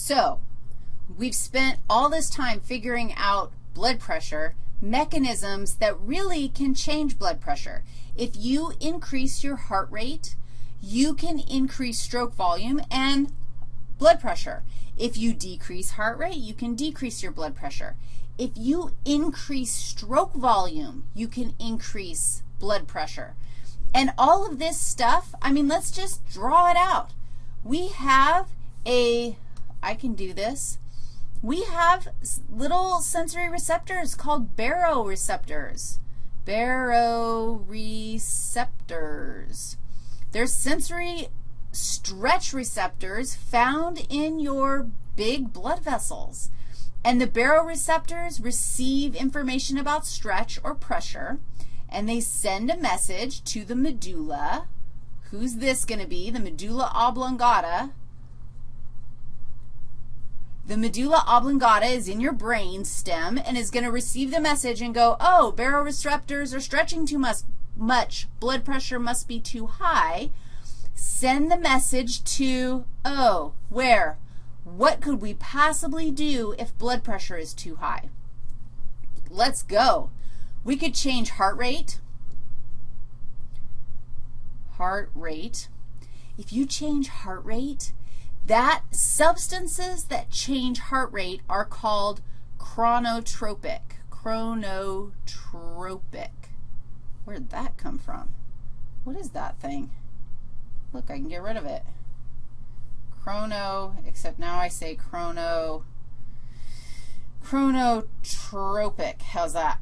So we've spent all this time figuring out blood pressure, mechanisms that really can change blood pressure. If you increase your heart rate, you can increase stroke volume and blood pressure. If you decrease heart rate, you can decrease your blood pressure. If you increase stroke volume, you can increase blood pressure. And all of this stuff, I mean, let's just draw it out. We have a, I can do this. We have little sensory receptors called baroreceptors. Baroreceptors. They're sensory stretch receptors found in your big blood vessels. And the baroreceptors receive information about stretch or pressure, and they send a message to the medulla. Who's this going to be? The medulla oblongata. The medulla oblongata is in your brain stem and is going to receive the message and go, oh, baroreceptors are stretching too much, much. Blood pressure must be too high. Send the message to, oh, where? What could we possibly do if blood pressure is too high? Let's go. We could change heart rate. Heart rate. If you change heart rate, that substances that change heart rate are called chronotropic. Chronotropic. Where did that come from? What is that thing? Look, I can get rid of it. Chrono, except now I say chrono, chronotropic. How's that?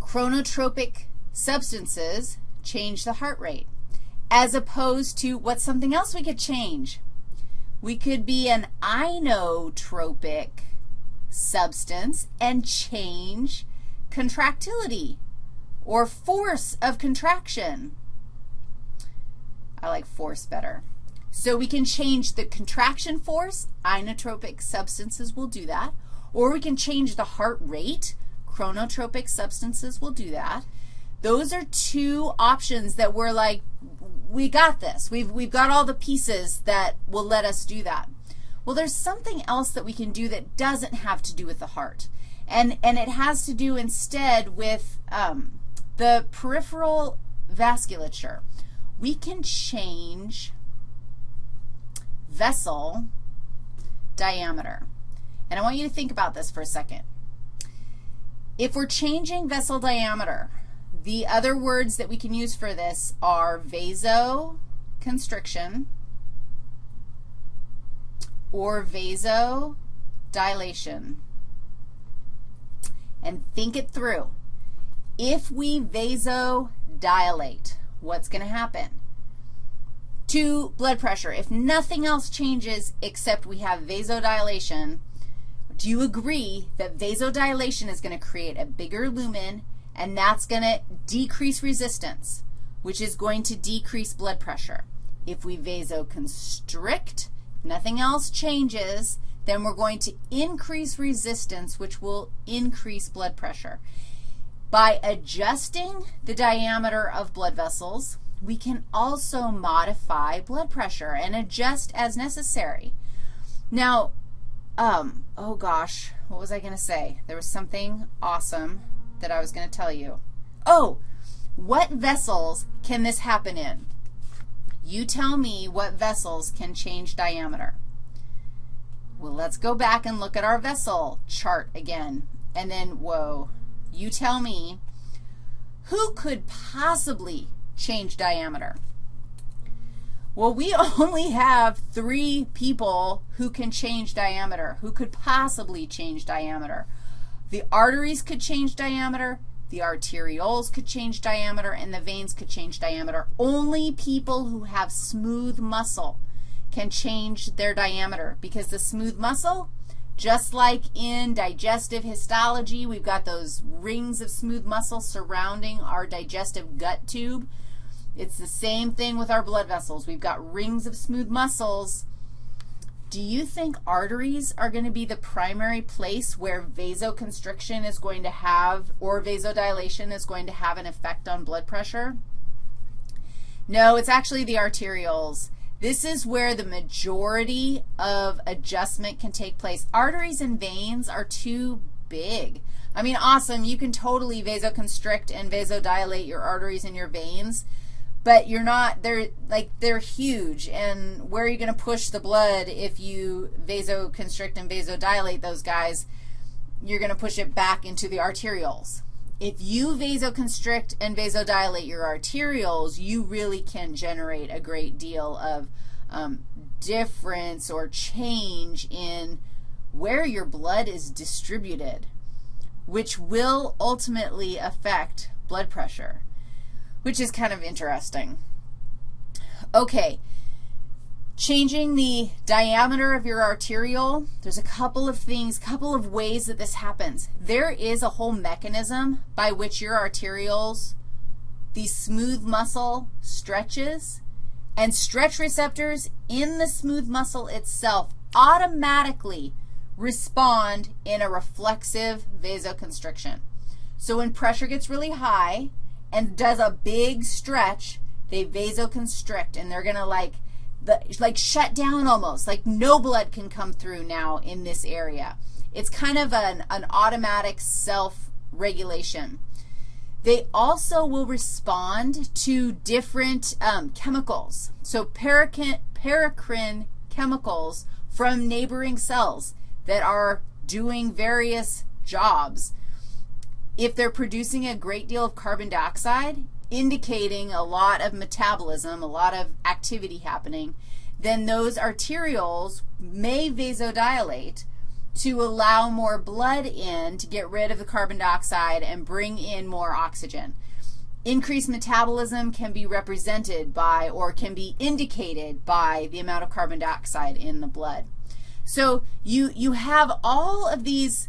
Chronotropic substances change the heart rate, as opposed to what's something else we could change? We could be an inotropic substance and change contractility or force of contraction. I like force better. So we can change the contraction force. Inotropic substances will do that. Or we can change the heart rate. Chronotropic substances will do that. Those are two options that we're like, we got this. We've, we've got all the pieces that will let us do that. Well, there's something else that we can do that doesn't have to do with the heart. And, and it has to do instead with um, the peripheral vasculature. We can change vessel diameter. And I want you to think about this for a second. If we're changing vessel diameter, the other words that we can use for this are vasoconstriction or vasodilation. And think it through. If we vasodilate, what's going to happen? To blood pressure, if nothing else changes except we have vasodilation, do you agree that vasodilation is going to create a bigger lumen and that's going to decrease resistance, which is going to decrease blood pressure. If we vasoconstrict, nothing else changes, then we're going to increase resistance, which will increase blood pressure. By adjusting the diameter of blood vessels, we can also modify blood pressure and adjust as necessary. Now, um, oh gosh, what was I going to say? There was something awesome that I was going to tell you. Oh, what vessels can this happen in? You tell me what vessels can change diameter. Well, let's go back and look at our vessel chart again. And then, whoa, you tell me who could possibly change diameter? Well, we only have three people who can change diameter, who could possibly change diameter. The arteries could change diameter, the arterioles could change diameter, and the veins could change diameter. Only people who have smooth muscle can change their diameter because the smooth muscle, just like in digestive histology, we've got those rings of smooth muscle surrounding our digestive gut tube. It's the same thing with our blood vessels. We've got rings of smooth muscles do you think arteries are going to be the primary place where vasoconstriction is going to have or vasodilation is going to have an effect on blood pressure? No, it's actually the arterioles. This is where the majority of adjustment can take place. Arteries and veins are too big. I mean, awesome. You can totally vasoconstrict and vasodilate your arteries and your veins, but you're not, they're like, they're huge. And where are you going to push the blood if you vasoconstrict and vasodilate those guys? You're going to push it back into the arterioles. If you vasoconstrict and vasodilate your arterioles, you really can generate a great deal of um, difference or change in where your blood is distributed, which will ultimately affect blood pressure, which is kind of interesting. Okay, changing the diameter of your arteriole, there's a couple of things, couple of ways that this happens. There is a whole mechanism by which your arterioles, the smooth muscle stretches, and stretch receptors in the smooth muscle itself automatically respond in a reflexive vasoconstriction. So when pressure gets really high and does a big stretch, they vasoconstrict, and they're going to like, the, like shut down almost, like no blood can come through now in this area. It's kind of an, an automatic self-regulation. They also will respond to different um, chemicals. So paracrine, paracrine chemicals from neighboring cells that are doing various jobs. If they're producing a great deal of carbon dioxide, indicating a lot of metabolism, a lot of activity happening, then those arterioles may vasodilate to allow more blood in to get rid of the carbon dioxide and bring in more oxygen. Increased metabolism can be represented by or can be indicated by the amount of carbon dioxide in the blood. So you, you have all of these,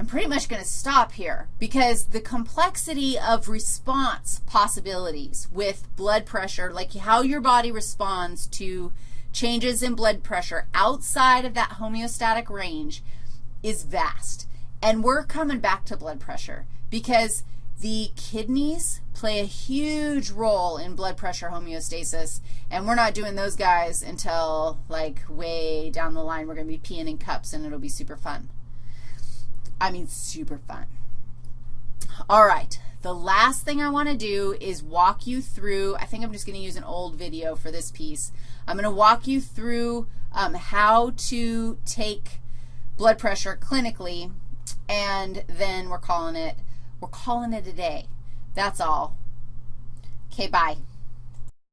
I'm pretty much going to stop here because the complexity of response possibilities with blood pressure, like how your body responds to changes in blood pressure outside of that homeostatic range is vast. And we're coming back to blood pressure because the kidneys play a huge role in blood pressure homeostasis, and we're not doing those guys until, like, way down the line. We're going to be peeing in cups, and it'll be super fun. I mean, super fun. All right. The last thing I want to do is walk you through, I think I'm just going to use an old video for this piece. I'm going to walk you through um, how to take blood pressure clinically, and then we're calling it we're calling it a day. That's all. Okay, bye.